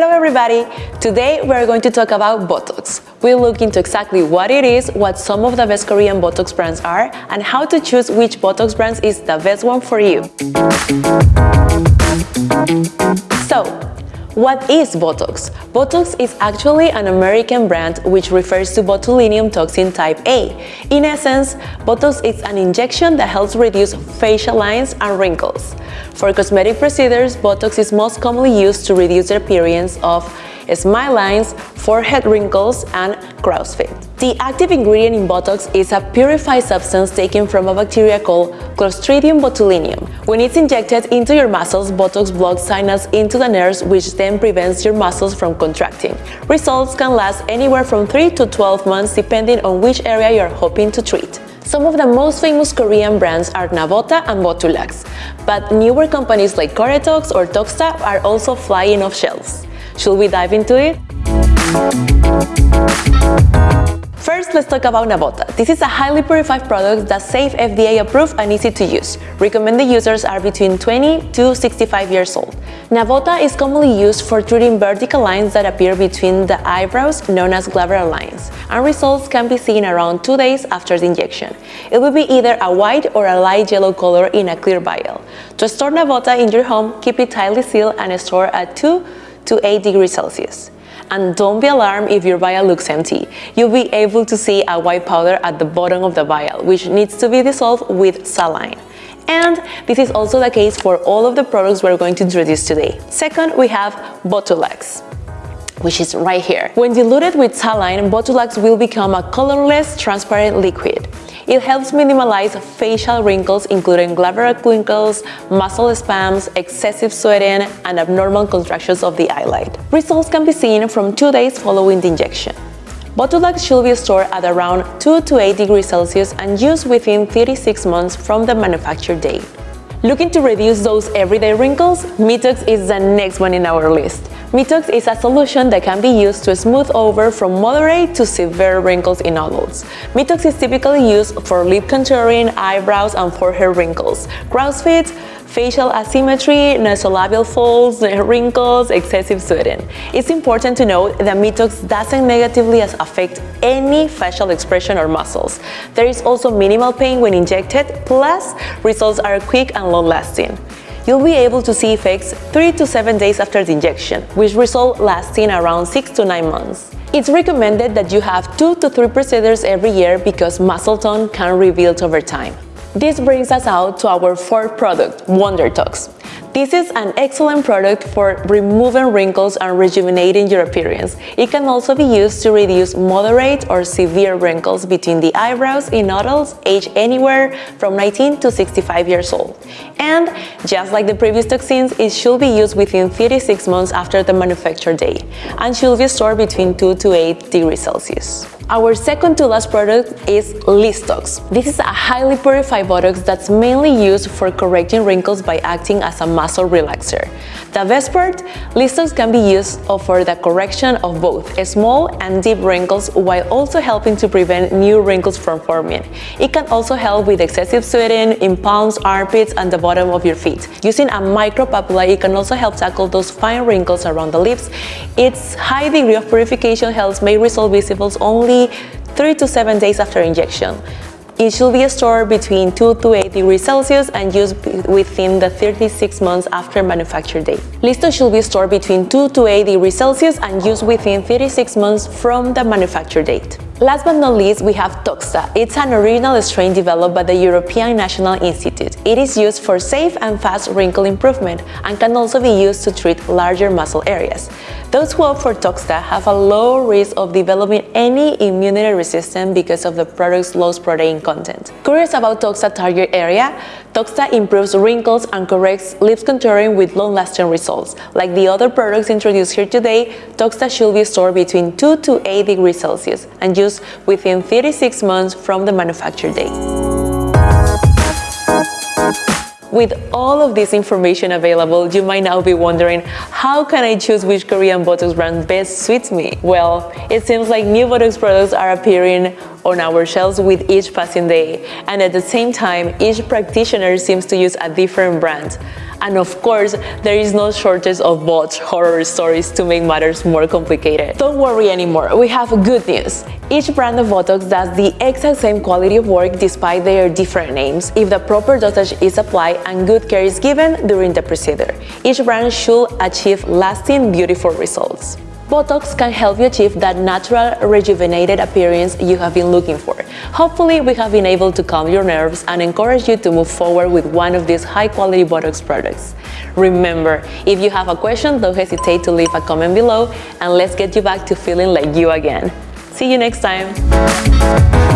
Hello everybody! Today we're going to talk about Botox. We'll look into exactly what it is, what some of the best Korean Botox brands are, and how to choose which Botox brands is the best one for you. So, what is Botox? Botox is actually an American brand which refers to botulinum toxin type A. In essence, Botox is an injection that helps reduce facial lines and wrinkles. For cosmetic procedures, Botox is most commonly used to reduce the appearance of smile lines, forehead wrinkles, and crow's feet. The active ingredient in Botox is a purified substance taken from a bacteria called Clostridium botulinum. When it's injected into your muscles, Botox blocks signals into the nerves which then prevents your muscles from contracting. Results can last anywhere from 3 to 12 months depending on which area you're hoping to treat. Some of the most famous Korean brands are Navota and Botulax, but newer companies like Coretox or Toxta are also flying off shelves. Should we dive into it? First, let's talk about Navota. This is a highly purified product that's safe, FDA approved and easy to use. Recommended users are between 20 to 65 years old. Navota is commonly used for treating vertical lines that appear between the eyebrows, known as glabellar lines, and results can be seen around two days after the injection. It will be either a white or a light yellow color in a clear vial. To store Navota in your home, keep it tightly sealed and store at 2 to 8 degrees Celsius. And don't be alarmed if your vial looks empty. You'll be able to see a white powder at the bottom of the vial, which needs to be dissolved with saline. And this is also the case for all of the products we're going to introduce today. Second, we have Botulax which is right here. When diluted with saline, Botulax will become a colorless, transparent liquid. It helps minimize facial wrinkles including glabellar wrinkles, muscle spasms, excessive sweating, and abnormal contractions of the eyelid. Results can be seen from two days following the injection. Botulax should be stored at around 2 to 8 degrees Celsius and used within 36 months from the manufacture date. Looking to reduce those everyday wrinkles? Mitox is the next one in our list. Mitox is a solution that can be used to smooth over from moderate to severe wrinkles in adults. Mitox is typically used for lip contouring, eyebrows, and forehead wrinkles, crow's feet, facial asymmetry, nasolabial folds, wrinkles, excessive sweating. It's important to note that Mitox doesn't negatively affect any facial expression or muscles. There is also minimal pain when injected, plus results are quick and long-lasting you'll be able to see effects 3 to 7 days after the injection, which result lasting around 6 to 9 months. It's recommended that you have 2 to 3 procedures every year because muscle tone can rebuild over time. This brings us out to our fourth product, WonderTox. This is an excellent product for removing wrinkles and rejuvenating your appearance. It can also be used to reduce moderate or severe wrinkles between the eyebrows in adults aged anywhere from 19 to 65 years old. And just like the previous toxins, it should be used within 36 months after the manufacture date and should be stored between 2 to 8 degrees Celsius. Our second to last product is Liztox. This is a highly purified Botox that's mainly used for correcting wrinkles by acting as a muscle relaxer. The best part, Liztox can be used for the correction of both small and deep wrinkles while also helping to prevent new wrinkles from forming. It can also help with excessive sweating in palms, armpits, and the bottom of your feet. Using a micropapilla, it can also help tackle those fine wrinkles around the lips. Its high degree of purification helps make results visible only 3 to 7 days after injection. It should be stored between 2 to 8 degrees Celsius and used within the 36 months after manufacture date. Listo should be stored between 2 to 8 degrees Celsius and used within 36 months from the manufacture date. Last but not least, we have Toxta. It's an original strain developed by the European National Institute. It is used for safe and fast wrinkle improvement and can also be used to treat larger muscle areas. Those who opt for Toxta have a low risk of developing any immunity resistance because of the product's low protein content. Curious about Toxta target area? Toxta improves wrinkles and corrects lips contouring with long-lasting results. Like the other products introduced here today, Toxta should be stored between 2 to 8 degrees Celsius and used within 36 months from the manufacture date. With all of this information available, you might now be wondering, how can I choose which Korean Botox brand best suits me? Well, it seems like new Botox products are appearing on our shelves with each passing day, and at the same time, each practitioner seems to use a different brand. And of course, there is no shortage of botch horror stories to make matters more complicated. Don't worry anymore, we have good news. Each brand of Botox does the exact same quality of work despite their different names if the proper dosage is applied and good care is given during the procedure. Each brand should achieve lasting, beautiful results. Botox can help you achieve that natural, rejuvenated appearance you have been looking for. Hopefully, we have been able to calm your nerves and encourage you to move forward with one of these high-quality Botox products. Remember, if you have a question, don't hesitate to leave a comment below and let's get you back to feeling like you again. See you next time!